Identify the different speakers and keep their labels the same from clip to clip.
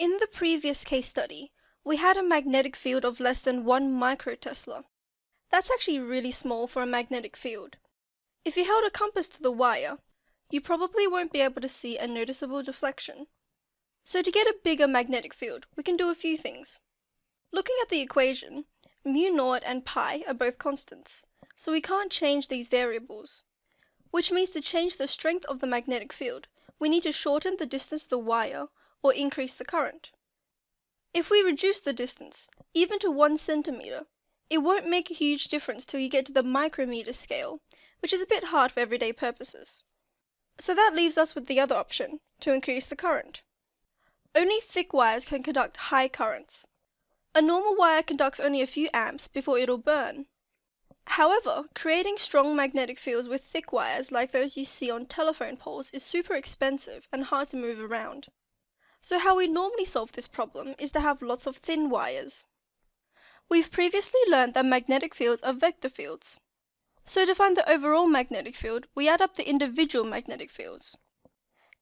Speaker 1: In the previous case study, we had a magnetic field of less than 1 microtesla. That's actually really small for a magnetic field. If you held a compass to the wire, you probably won't be able to see a noticeable deflection. So to get a bigger magnetic field, we can do a few things. Looking at the equation, mu naught and pi are both constants, so we can't change these variables. Which means to change the strength of the magnetic field, we need to shorten the distance the wire or increase the current. If we reduce the distance, even to 1 centimeter, it won't make a huge difference till you get to the micrometer scale, which is a bit hard for everyday purposes. So that leaves us with the other option, to increase the current. Only thick wires can conduct high currents. A normal wire conducts only a few amps before it'll burn. However, creating strong magnetic fields with thick wires like those you see on telephone poles is super expensive and hard to move around. So how we normally solve this problem is to have lots of thin wires. We've previously learned that magnetic fields are vector fields. So to find the overall magnetic field, we add up the individual magnetic fields.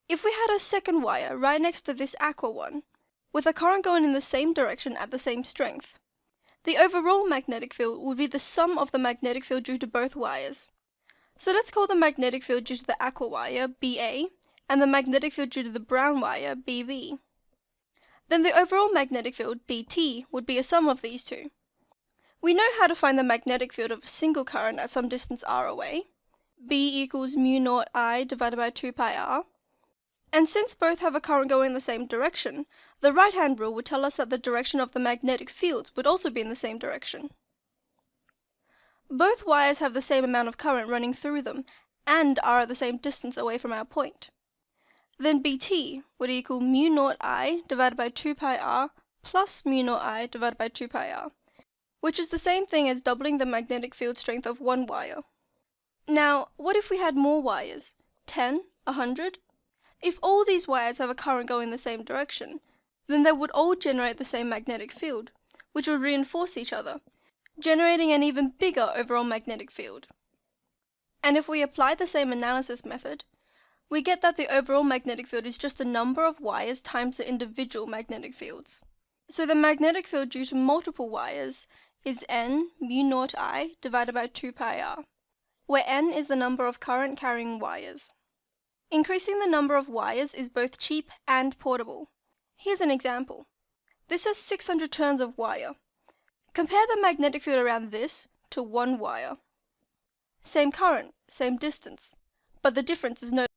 Speaker 1: If we had a second wire right next to this aqua one, with a current going in the same direction at the same strength, the overall magnetic field would be the sum of the magnetic field due to both wires. So let's call the magnetic field due to the aqua wire BA and the magnetic field due to the brown wire, BB. Then the overall magnetic field, BT, would be a sum of these two. We know how to find the magnetic field of a single current at some distance r away. B equals mu naught I divided by 2 pi r. And since both have a current going in the same direction, the right-hand rule would tell us that the direction of the magnetic fields would also be in the same direction. Both wires have the same amount of current running through them and are at the same distance away from our point then Bt would equal mu naught I divided by 2 pi r plus mu naught I divided by 2 pi r, which is the same thing as doubling the magnetic field strength of one wire. Now, what if we had more wires, 10, a 100? If all these wires have a current going in the same direction, then they would all generate the same magnetic field, which would reinforce each other, generating an even bigger overall magnetic field. And if we apply the same analysis method, we get that the overall magnetic field is just the number of wires times the individual magnetic fields. So the magnetic field due to multiple wires is n mu naught I divided by 2 pi r, where n is the number of current carrying wires. Increasing the number of wires is both cheap and portable. Here's an example. This has 600 turns of wire. Compare the magnetic field around this to one wire. Same current, same distance, but the difference is noticeable.